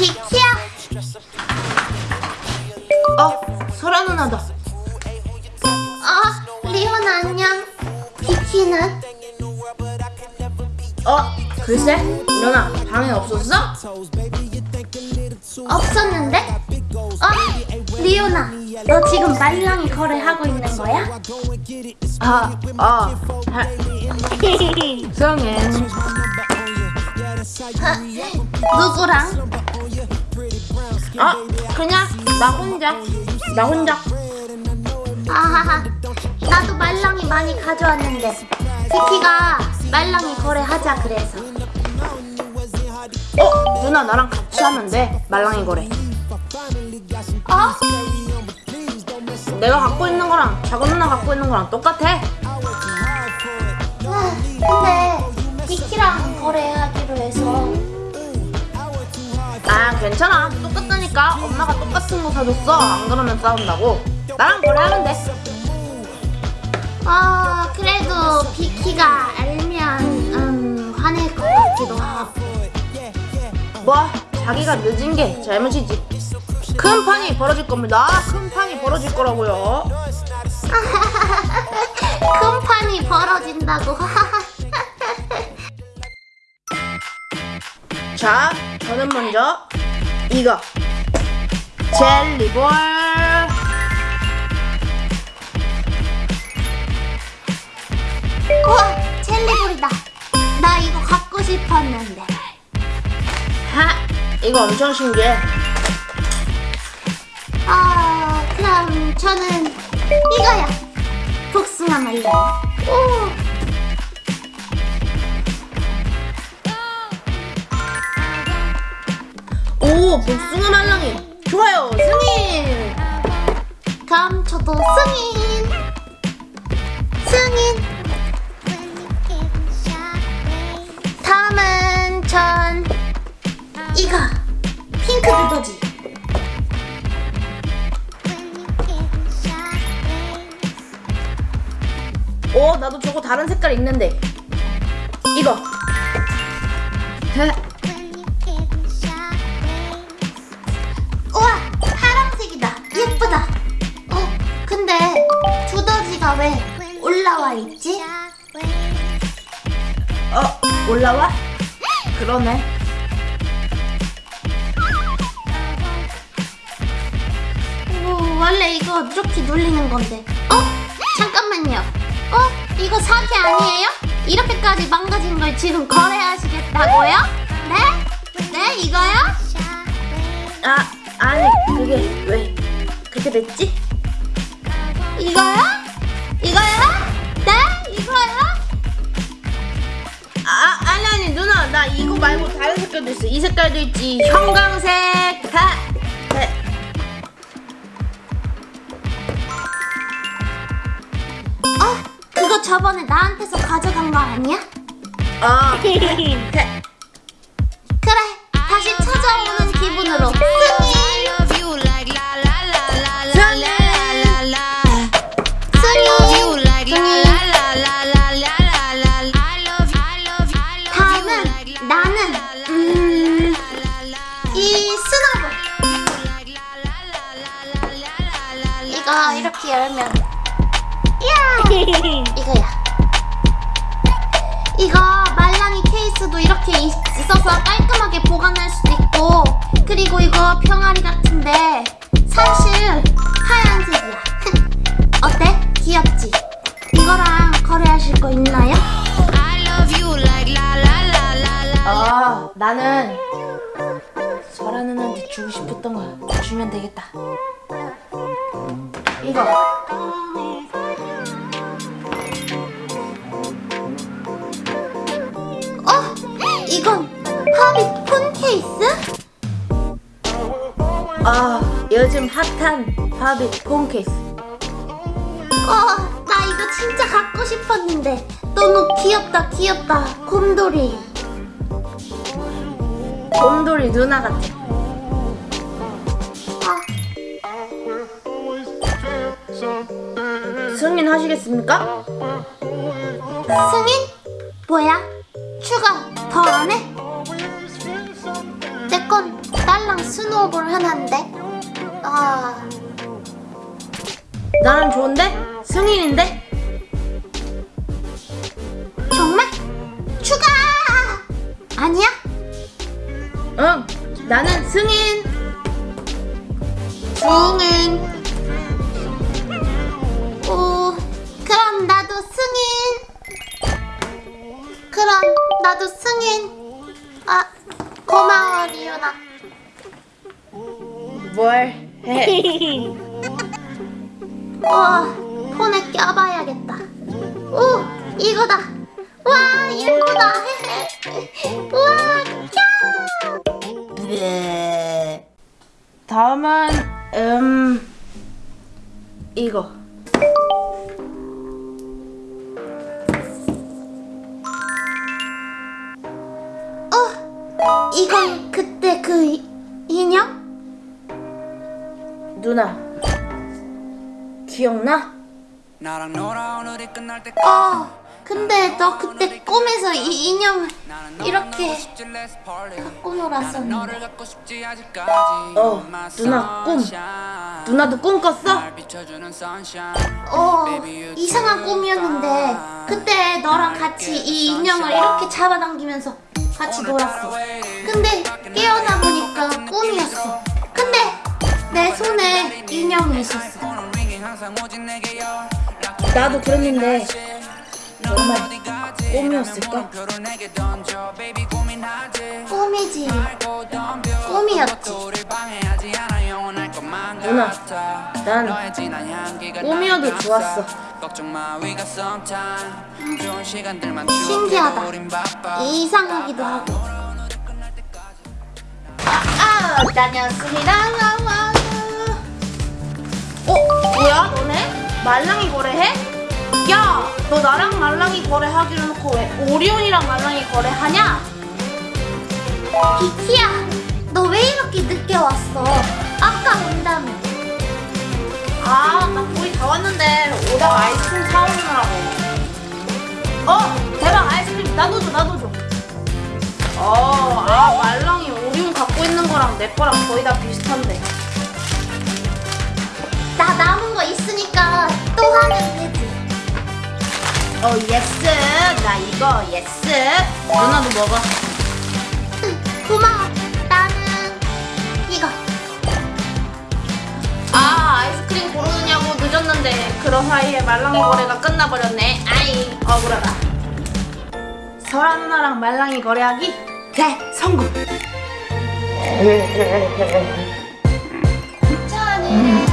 비키야. 어, 설아 누나다. 어, 리온 안녕. 비키는? 어, 글쎄, 누나 방에 없었어? 없었는데? 어, 리오나, 너 지금 말랑이 거래하고 있는 거야? 아, 아, 하, 승인. 누구랑? 아, 그냥 나 혼자, 나 혼자. 아하하, 나도 말랑이 많이 가져왔는데 비키가 말랑이 거래하자 그래서 어, 누나 나랑 같이 돼. 말랑이 거래. 어? 내가 갖고 있는 거랑 작은 누나 갖고 있는 거랑 똑같아. 아, 근데 비키랑 거래하기로 해서 아, 괜찮아. 똑같다니까. 엄마가 똑같은 거 사줬어. 안 그러면 싸운다고. 나랑 거래하면 돼. 어, 그래도 비키가 알면 음, 화낼 것 같기도 하고 뭐, 자기가 늦은 게 잘못이지. 큰 판이 벌어질 겁니다. 큰 판이 벌어질 거라고요. 큰 판이 벌어진다고 자, 저는 먼저 이거. 젤리볼. 우와 젤리볼이다. 나 이거 갖고 싶었는데. 하, 이거 엄청 신기해. 아 그럼 저는 이거야. 복숭아 말랑 복숭아 말랑이. 좋아요, 승인. 그럼 저도 승인 승인 다음은 전 이거 핑크 두더지 오, 나도 저거 다른 색깔 있는데. 이거. 올라와 있지? 어, 올라와? 그러네. 어, 원래 이거 이렇게 눌리는 건데 어? 잠깐만요 어? 이거 사기 아니에요? 이렇게까지 망가진 걸 지금 거래하시겠다고요? 네? 네 이거요? 아, 아니, 그게 왜 그렇게 됐지? 이거요? 이거요? 네? 이거요? 아, 아니, 아니, 누나. 나 이거 말고 다른 색깔도 있어. 이 색깔도 있지. 형광색. 하. 네. 어? 그거 저번에 나한테서 가져간 거 아니야? 아, 네. 그래 다시 찾아오는 기분으로 나는 음, 이 스노볼 이거 이렇게 열면. 이야! 이거야. 이거 말랑이 케이스도 이렇게 있- 있어서 깔끔하게 보관할 수 나는 설아 누나한테 주고 싶었던 거 주면 되겠다. 이거. 어? 이건 파비 폰 케이스? 아, 요즘 핫한 바비 폰 케이스. 어, 나 이거 진짜 갖고 싶었는데 너무 귀엽다 귀엽다 곰돌이 곰돌이 누나 같아. 아, 승인 하시겠습니까? 승인? 뭐야? 추가 더 안 해? 내 건 딸랑 스노우볼 하나인데? 아, 나는 좋은데? 승인인데? 정말? 추가! 아니야? 응, 나는 승인. 승인. 오, 그럼 나도 승인. 그럼 나도 승인. 아, 고마워, 리오나. 뭘 해? 와, 폰에 껴봐야겠다. 오, 이거다. 와, 예쁘다. 와, 캬! 네. 다음은 음 이거. 어, 이건 그때 그 이- 인형? 누나 기억나? 나랑 놀아 오늘이 끝날 때 어, 근데 너 그때 꿈에서 이 인형을 이렇게 갖고 놀았었는데. 어, 누나 꿈. 누나도 꿈 꿨어? 어, 이상한 꿈이었는데 그때 너랑 같이 이 인형을 이렇게 잡아당기면서 같이 놀았어. 근데 깨어나 보니까 꿈이었어. 근데 내 손에 인형이 있었어. 나도 그랬는데 정말 가지 꿈이었을까? 꿈이지. 꿈이었지. 누나, 난 꿈이어도 날 좋았어. 신기하다. 이상하기도 하고. 아, 다녔습니다. 어 뭐야 너네 말랑이 거래해? 야 너 나랑 말랑이 거래하기로 놓고 왜 오리온이랑 말랑이 거래하냐? 비키야, 너 왜 이렇게 늦게 왔어? 아까 온다며. 아나 거의 다 왔는데 오다가 아이스크림 사오느라고 어 대박 아이스크림 나도 줘 나도 줘 어 아 말랑이 오리온 갖고 있는 거랑 내 거랑 거의 다 비슷한데 나 남은 거 있으니까 또 하면. 어 yes 나 이거 yes 누나도 먹어. 응, 고마워. 나는 이거. 아 아이스크림 고르느냐고 늦었는데 그런 사이에 말랑이 거래가 끝나버렸네. 아이 억울하다. 설아 누나랑 말랑이 거래하기? 대성공. 천천히